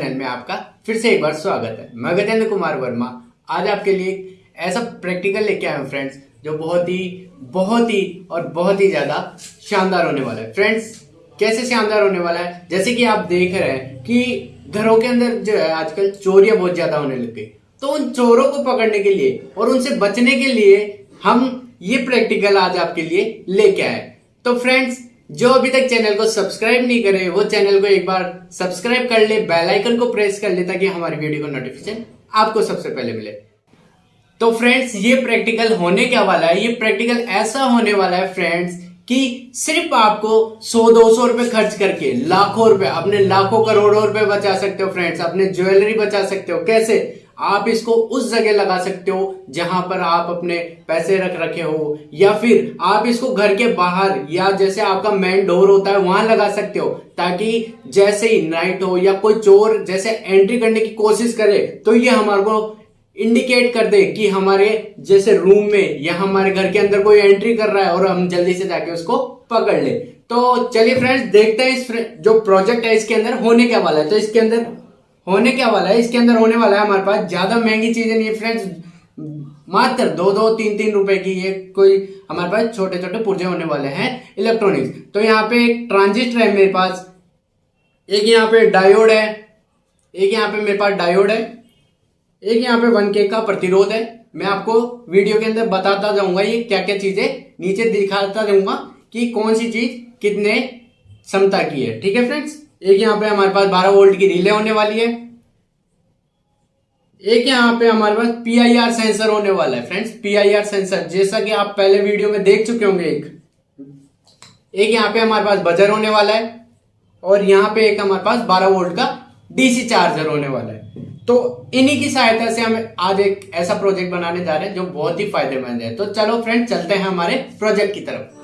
Channel में आपका फिर से एक बार स्वागत है। मैं गजेंद्र कुमार वर्मा। आज आपके लिए ऐसा प्रैक्टिकल लेके आया हूँ फ्रेंड्स जो बहुत ही बहुत ही और बहुत ही ज़्यादा शानदार होने वाला है। फ्रेंड्स कैसे शानदार होने वाला है? जैसे कि आप देख रहे हैं कि घरों के अंदर जो है, आजकल चोरियाँ बहुत ज़्यादा होने लग गई। तो उन चोरों को पकड़ने के लिए और उनसे बचने के लिए हम ये प्रैक्टिकल आज आपके लिए लेके आए तो फ्रेंड्स जो अभी तक चैनल को सब्सक्राइब नहीं करे, वो चैनल को एक बार सब्सक्राइब कर ले, बेल आइकन को प्रेस कर ले ताकि हमारी वीडियो का नोटिफिकेशन आपको सबसे पहले मिले। तो फ्रेंड्स ये प्रैक्टिकल होने क्या वाला है, ये प्रैक्टिकल ऐसा होने वाला है फ्रेंड्स कि सिर्फ़ आपको 100-200 रुपए खर्च करके लाखों रुपए, अपने लाखों करोड़ों रुपए बचा सकते हो फ्रेंड्स अपने ज्वेलरी बचा सकते हो। कैसे? आप इसको उस जगह लगा सकते हो जहाँ पर आप अपने पैसे रख रखे हो, या फिर आप इसको घर के बाहर, या जैसे आपका मेन डोर होता है, वहाँ लगा सकते हो, ताकि जैसे ही नाइट हो या कोई चोर जैसे एंट्री करने की कोशिश करे तो ये हमारे को इंडिकेट कर दे कि हमारे जैसे रूम में या हमारे घर के अंदर कोई एंट्री कर रहा है और हम जल्दी से जाके उसको पकड़ ले। तो चलिए फ्रेंड्स देखते हैं इस जो प्रोजेक्ट है इसके अंदर होने क्या वाला है। तो इसके अंदर होने क्या वाला है? इसके अंदर होने वाला है हमारे पास ज़्यादा महँगी चीज़ें नहीं फ्रेंड्स मात्र दो दो, तीन तीन रुपए की ये कोई हमारे पास छोटे छोटे पुर्जे होने वाले हैं इलेक्ट्रॉनिक्स तो यहाँ पे एक ट्रांजिस्टर है मेरे पास। एक यहाँ पे डायोड है। एक यहाँ पे मेरे पास डायोड है। एक यहाँ पे वन के का प्रतिरोध है। मैं आपको वीडियो के अंदर बताता जाऊँगा ये क्या क्या चीज़ें नीचे दिखाता जाऊँगा कि कौन सी चीज़ कितने क्षमता की है। ठीक है फ्रेंड्स? एक यहाँ पे हमारे पास 12 वोल्ट की रिले होने वाली है। एक यहाँ पे हमारे पास पीआईआर सेंसर होने वाला है फ्रेंड्स। पीआईआर सेंसर, जैसा कि आप पहले वीडियो में देख चुके होंगे एक। एक यहाँ पे हमारे पास बजर होने वाला है और यहाँ पे एक हमारे पास 12 वोल्ट का डीसी चार्जर होने वाला है। तो इन्हीं की सहायता से हम आज एक ऐसा प्रोजेक्ट बनाने जा रहे हैं जो बहुत ही फ़ायदेमंद है। तो चलो फ्रेंड चलते हैं हमारे प्रोजेक्ट की तरफ़।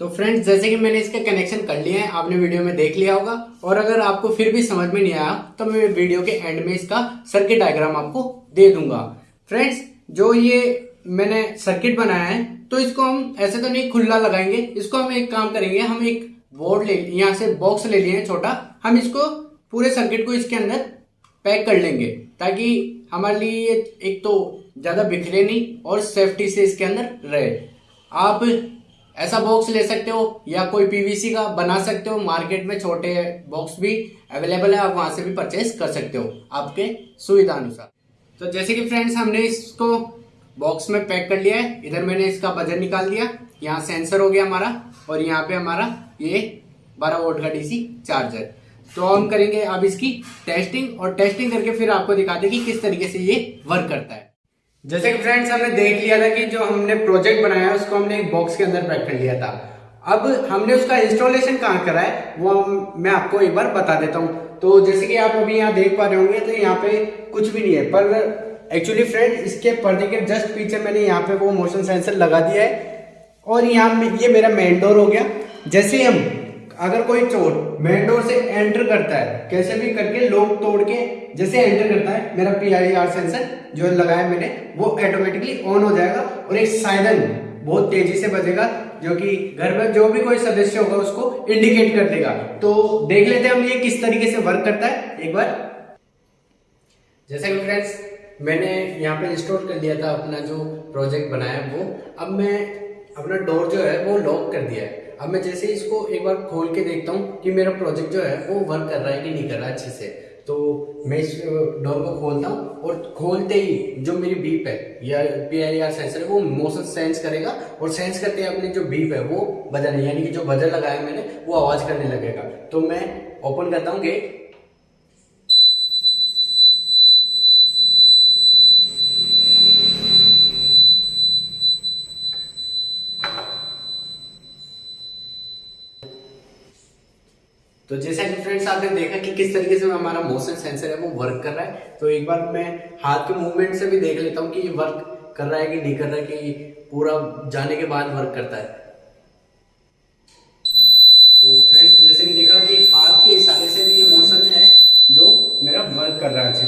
तो फ्रेंड्स जैसे कि मैंने इसका कनेक्शन कर लिया है, आपने वीडियो में देख लिया होगा। और अगर आपको फिर भी समझ में नहीं आया तो मैं वीडियो के एंड में इसका सर्किट डायग्राम आपको दे दूँगा। फ्रेंड्स जो ये मैंने सर्किट बनाया है तो इसको हम ऐसे तो नहीं खुला लगाएँगे, इसको हम एक काम करेंगे, हम एक बोर्ड ले, यहाँ से बॉक्स ले लिए छोटा, हम इसको पूरे सर्किट को इसके अंदर पैक कर लेंगे, ताकि हमारे लिए एक तो ज़्यादा बिखरे नहीं और सेफ्टी से इसके अंदर रहे। आप ऐसा बॉक्स ले सकते हो, या कोई पीवीसी का बना सकते हो मार्केट में छोटे बॉक्स भी अवेलेबल है, आप वहाँ से भी परचेज कर सकते हो, आपके सुविधा अनुसार तो जैसे कि फ्रेंड्स हमने इसको बॉक्स में पैक कर लिया है। इधर मैंने इसका बजर निकाल दिया। यहाँ सेंसर हो गया हमारा, और यहाँ पे हमारा ये 12 वोल्ट का डीसी चार्जर तो हम करेंगे अब इसकी टेस्टिंग और टेस्टिंग करके फिर आपको दिखाते कि किस तरीके से ये वर्क करता है। जैसे कि फ्रेंड्स हमने देख लिया था कि जो हमने प्रोजेक्ट बनाया, उसको हमने एक बॉक्स के अंदर पैक कर लिया था। अब हमने उसका इंस्टॉलेशन कहाँ करा है, वो मैं आपको एक बार बता देता हूँ। तो जैसे कि आप अभी यहाँ देख पा रहे होंगे तो यहाँ पे कुछ भी नहीं है, पर एक्चुअली फ्रेंड इसके पर्दे के जस्ट पीछे मैंने यहाँ पे वो मोशन सेंसर लगा दिया है। और यहाँ ये मेरा मेन डोर हो गया। जैसे हम अगर कोई चोर मेन डोर से एंटर करता है, कैसे भी करके लोग तोड़ के जैसे एंटर करता है, मेरा पी आई आर सेंसर जो लगाया मैंने, वो ऑटोमेटिकली ऑन हो जाएगा और एक साइलेंट बहुत तेज़ी से बजेगा, जो कि घर में जो भी कोई सदस्य होगा उसको इंडिकेट कर देगा। तो देख लेते हैं हम ये किस तरीके से वर्क करता है, एक बार। जैसा कि फ्रेंड्स मैंने यहाँ पे इंस्टॉल कर लिया था अपना जो प्रोजेक्ट बनाया वो, अब मैं अपना डोर जो है वो लॉक कर दिया है। अब मैं जैसे इसको एक बार खोल के देखता हूँ कि मेरा प्रोजेक्ट जो है, वो वर्क कर रहा है कि नहीं कर रहा अच्छे से। तो मैं इस डोर को खोलता हूँ और खोलते ही जो मेरी बीप है, या पी आई आर सेंसर है, वो मोशन सेंस करेगा और सेंस करते ही अपनी जो बीप है, वो बजाने यानी कि जो बजर लगाया मैंने, वो आवाज़ करने लगेगा। तो मैं ओपन करता हूँ गेट तो जैसा कि फ्रेंड्स आपने देखा कि किस तरीके से हमारा मोशन सेंसर है, वो वर्क कर रहा है। तो एक बार मैं हाथ के मूवमेंट से भी देख लेता हूँ कि ये वर्क कर रहा है कि नहीं कर रहा है, कि पूरा जाने के बाद वर्क करता है। तो फ्रेंड्स जैसे कि देखा कि हाथ के इशारे से भी ये मोशन है जो मेरा वर्क कर रहा है अच्छे